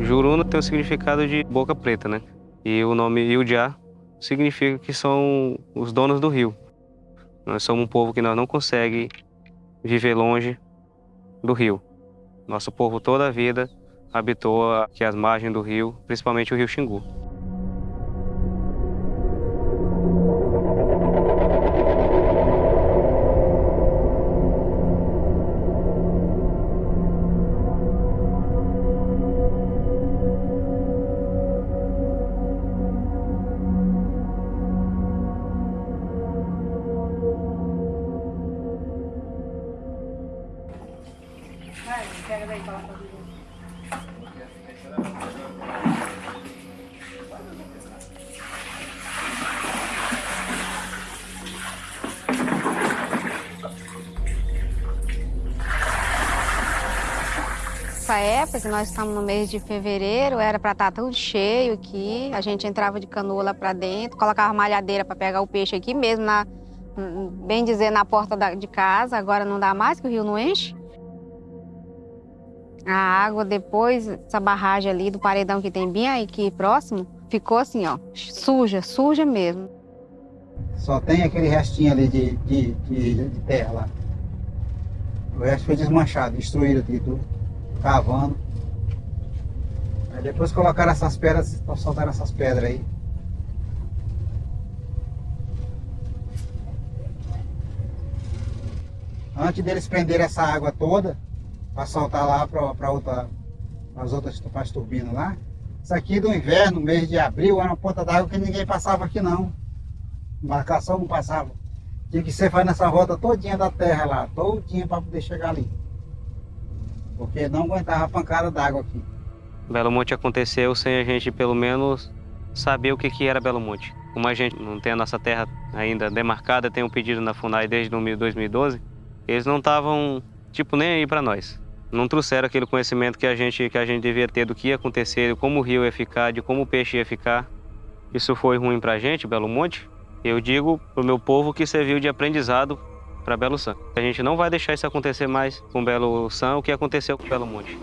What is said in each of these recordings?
Juruna tem o significado de boca preta, né? E o nome Iudiá significa que são os donos do rio. Nós somos um povo que nós não consegue viver longe do rio. Nosso povo toda a vida habitou aqui as margens do rio, principalmente o rio Xingu. Essa época, que nós estamos no mês de fevereiro, era para estar tudo cheio aqui. A gente entrava de canoa lá para dentro, colocava malhadeira para pegar o peixe aqui mesmo, na, bem dizer, na porta da, de casa. Agora não dá mais, que o rio não enche. A água depois, essa barragem ali do paredão que tem bem aqui próximo, ficou assim, ó, suja, suja mesmo. Só tem aquele restinho ali de, de, de, de terra lá. O resto foi desmanchado, destruído aqui tudo, cavando. Aí depois colocaram essas pedras, soltaram essas pedras aí. Antes deles prenderem essa água toda, para soltar lá para outra, as outras as turbinas lá. Isso aqui do inverno, mês de abril, era uma ponta d'água que ninguém passava aqui não. Embarcação não passava. Tinha que ser fazendo essa volta todinha da terra lá, todinha para poder chegar ali. Porque não aguentava a pancada d'água aqui. Belo Monte aconteceu sem a gente pelo menos saber o que, que era Belo Monte. Como a gente não tem a nossa terra ainda demarcada, tem um pedido na FUNAI desde 2012, eles não estavam, tipo, nem aí para nós não trouxeram aquele conhecimento que a gente que a gente devia ter do que ia acontecer, de como o rio ia ficar, de como o peixe ia ficar. Isso foi ruim para a gente, Belo Monte. Eu digo para o meu povo que serviu de aprendizado para Belo San. A gente não vai deixar isso acontecer mais com Belo San, o que aconteceu com Belo Monte.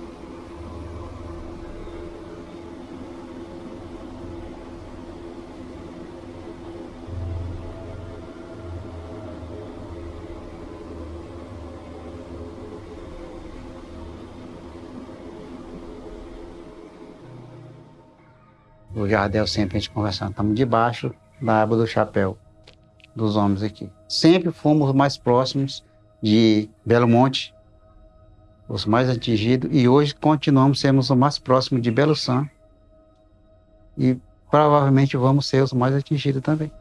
O Jardel sempre a gente conversando, estamos debaixo da aba do chapéu dos homens aqui. Sempre fomos mais próximos de Belo Monte, os mais atingidos, e hoje continuamos sendo os mais próximos de Belo San, e provavelmente vamos ser os mais atingidos também.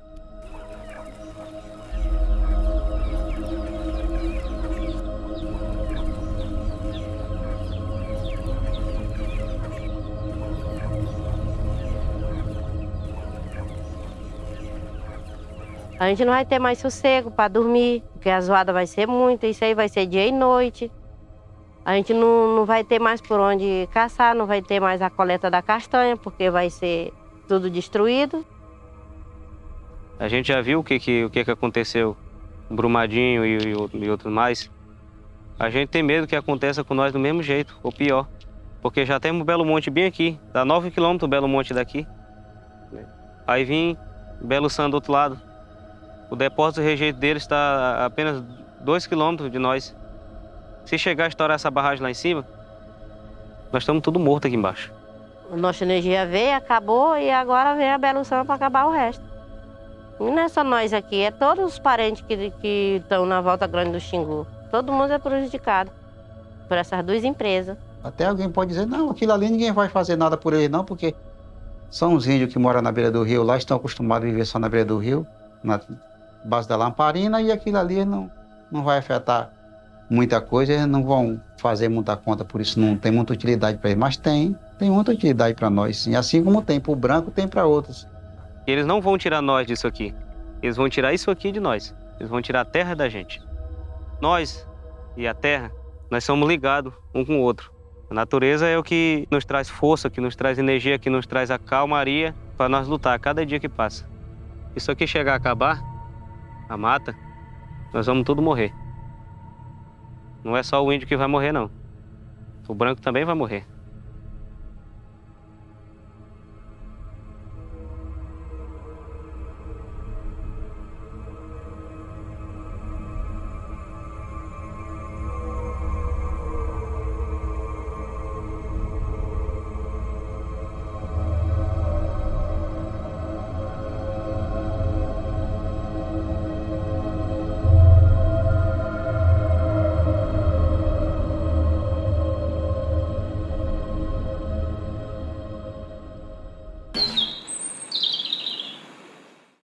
A gente não vai ter mais sossego para dormir, porque a zoada vai ser muita, isso aí vai ser dia e noite. A gente não, não vai ter mais por onde caçar, não vai ter mais a coleta da castanha, porque vai ser tudo destruído. A gente já viu o que, que, o que, que aconteceu, Brumadinho e, e, e outros mais. A gente tem medo que aconteça com nós do mesmo jeito, ou pior. Porque já temos Belo Monte bem aqui, dá 9 quilômetros Belo Monte daqui. Aí vim Belo San do outro lado. O depósito de rejeito dele está a apenas 2 quilômetros de nós. Se chegar a estourar essa barragem lá em cima, nós estamos tudo morto aqui embaixo. A nossa energia veio, acabou e agora vem a Belução para acabar o resto. E não é só nós aqui, é todos os parentes que, que estão na volta grande do Xingu. Todo mundo é prejudicado por essas duas empresas. Até alguém pode dizer, não, aquilo ali ninguém vai fazer nada por ele não, porque são os índios que moram na beira do rio lá, estão acostumados a viver só na beira do rio, na base da lamparina e aquilo ali não, não vai afetar muita coisa, eles não vão fazer muita conta, por isso não tem muita utilidade para eles, mas tem, tem muita utilidade para nós, sim. Assim como tem para o branco, tem para outros. Eles não vão tirar nós disso aqui, eles vão tirar isso aqui de nós, eles vão tirar a terra da gente. Nós e a terra, nós somos ligados um com o outro. A natureza é o que nos traz força, que nos traz energia, que nos traz a calmaria para nós lutar cada dia que passa. Isso aqui chegar a acabar, a mata, nós vamos tudo morrer. Não é só o índio que vai morrer, não. O branco também vai morrer.